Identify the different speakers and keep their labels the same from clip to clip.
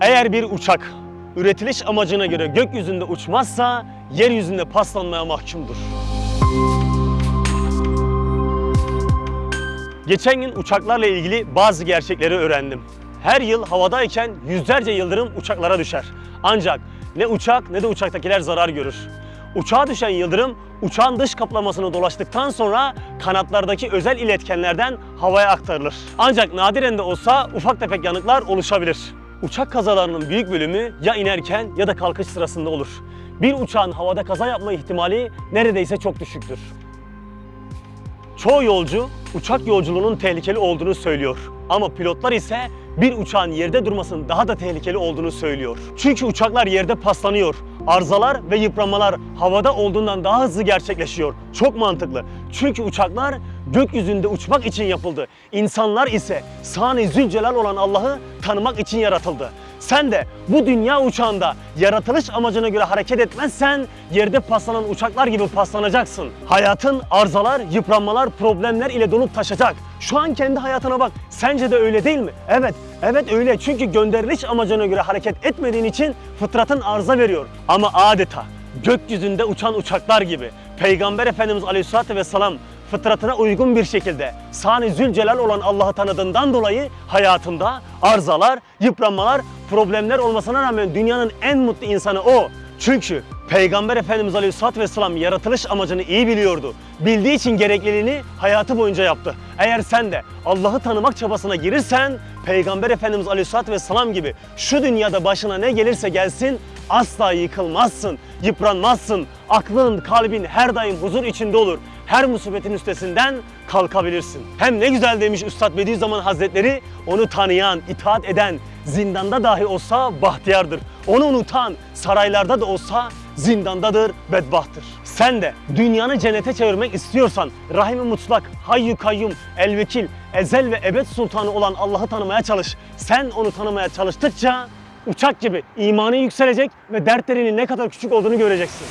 Speaker 1: Eğer bir uçak üretiliş amacına göre gökyüzünde uçmazsa yeryüzünde paslanmaya mahkumdur. Geçen gün uçaklarla ilgili bazı gerçekleri öğrendim. Her yıl havadayken yüzlerce yıldırım uçaklara düşer. Ancak ne uçak ne de uçaktakiler zarar görür. Uçağa düşen yıldırım uçağın dış kaplamasını dolaştıktan sonra kanatlardaki özel iletkenlerden havaya aktarılır. Ancak nadiren de olsa ufak tefek yanıklar oluşabilir. Uçak kazalarının büyük bölümü ya inerken ya da kalkış sırasında olur. Bir uçağın havada kaza yapma ihtimali neredeyse çok düşüktür. Çoğu yolcu uçak yolculuğunun tehlikeli olduğunu söylüyor. Ama pilotlar ise bir uçağın yerde durmasının daha da tehlikeli olduğunu söylüyor. Çünkü uçaklar yerde paslanıyor. Arızalar ve yıpranmalar havada olduğundan daha hızlı gerçekleşiyor. Çok mantıklı. Çünkü uçaklar gökyüzünde uçmak için yapıldı. İnsanlar ise Sani Zülcelal olan Allah'ı tanımak için yaratıldı. Sen de bu dünya uçağında yaratılış amacına göre hareket etmezsen yerde paslanan uçaklar gibi paslanacaksın. Hayatın arızalar, yıpranmalar, problemler ile dolup taşacak. Şu an kendi hayatına bak. Sence de öyle değil mi? Evet, evet öyle. Çünkü gönderiliş amacına göre hareket etmediğin için fıtratın arıza veriyor. Ama adeta gökyüzünde uçan uçaklar gibi Peygamber Efendimiz Aleyhisselatü Vesselam fıtratına uygun bir şekilde Sani Zülcelal olan Allah'ı tanıdığından dolayı hayatında arızalar, yıpranmalar, problemler olmasına rağmen dünyanın en mutlu insanı o. Çünkü Peygamber Efendimiz Aleyhisselatü Vesselam yaratılış amacını iyi biliyordu. Bildiği için gerekliliğini hayatı boyunca yaptı. Eğer sen de Allah'ı tanımak çabasına girirsen Peygamber Efendimiz Aleyhisselatü Vesselam gibi şu dünyada başına ne gelirse gelsin asla yıkılmazsın, yıpranmazsın. Aklın, kalbin her daim huzur içinde olur. Her musibetin üstesinden kalkabilirsin. Hem ne güzel demiş Üstad Bediüzzaman Hazretleri, onu tanıyan, itaat eden, zindanda dahi olsa bahtiyardır. Onu unutan, saraylarda da olsa zindandadır, bedbahtır. Sen de dünyanı cennete çevirmek istiyorsan Rahim-i Mutlak, Hayyu Kayyum, El-Vekil, Ezel ve Ebed Sultanı olan Allah'ı tanımaya çalış. Sen onu tanımaya çalıştıkça uçak gibi imanın yükselecek ve dertlerinin ne kadar küçük olduğunu göreceksin.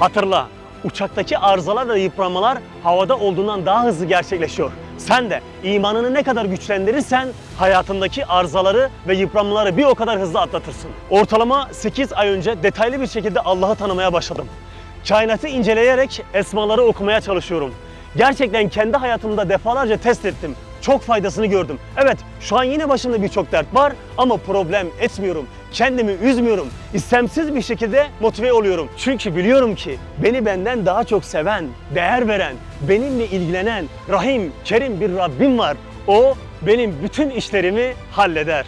Speaker 1: Hatırla, uçaktaki arızalar ve yıpranmalar havada olduğundan daha hızlı gerçekleşiyor. Sen de imanını ne kadar güçlendirirsen hayatındaki arızaları ve yıpranmaları bir o kadar hızlı atlatırsın. Ortalama 8 ay önce detaylı bir şekilde Allah'ı tanımaya başladım. Kainatı inceleyerek esmaları okumaya çalışıyorum. Gerçekten kendi hayatımda defalarca test ettim. Çok faydasını gördüm. Evet şu an yine başımda birçok dert var ama problem etmiyorum. Kendimi üzmüyorum. İstemsiz bir şekilde motive oluyorum. Çünkü biliyorum ki beni benden daha çok seven, değer veren, benimle ilgilenen, rahim, kerim bir Rabbim var. O benim bütün işlerimi halleder.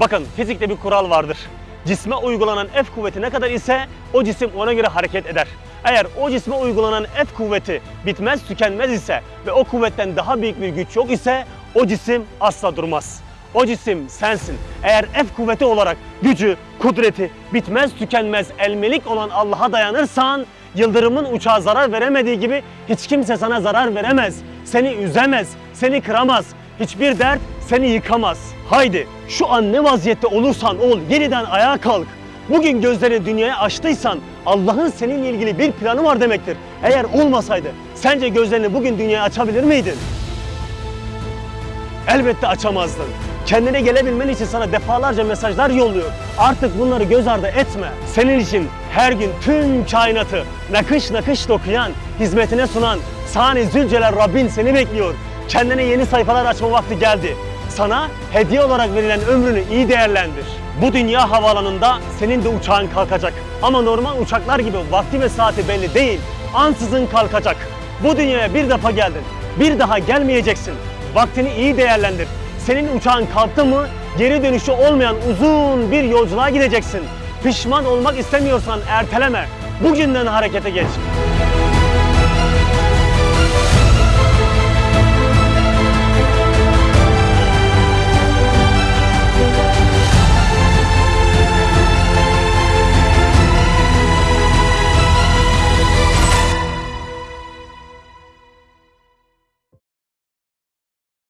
Speaker 1: Bakın fizikte bir kural vardır. Cisme uygulanan F kuvveti ne kadar ise o cisim ona göre hareket eder. Eğer o cisme uygulanan F kuvveti bitmez tükenmez ise ve o kuvvetten daha büyük bir güç yok ise o cisim asla durmaz. O cisim sensin. Eğer F kuvveti olarak gücü, kudreti, bitmez tükenmez elmelik olan Allah'a dayanırsan yıldırımın uçağa zarar veremediği gibi hiç kimse sana zarar veremez. Seni üzemez, seni kıramaz. Hiçbir dert seni yıkamaz. Haydi şu an ne vaziyette olursan ol yeniden ayağa kalk. Bugün gözlerini dünyaya açtıysan Allah'ın seninle ilgili bir planı var demektir. Eğer olmasaydı sence gözlerini bugün dünyaya açabilir miydin? Elbette açamazdın. Kendine gelebilmen için sana defalarca mesajlar yolluyor. Artık bunları göz ardı etme. Senin için her gün tüm kainatı nakış nakış dokuyan, hizmetine sunan Sani Zülcelal Rabbin seni bekliyor. Kendine yeni sayfalar açma vakti geldi. Sana hediye olarak verilen ömrünü iyi değerlendir. Bu dünya havaalanında senin de uçağın kalkacak. Ama normal uçaklar gibi vakti ve saati belli değil. Ansızın kalkacak. Bu dünyaya bir defa geldin. Bir daha gelmeyeceksin. Vaktini iyi değerlendir. Senin uçağın kalktı mı geri dönüşü olmayan uzun bir yolculuğa gideceksin. Pişman olmak istemiyorsan erteleme. Bugünden harekete geç.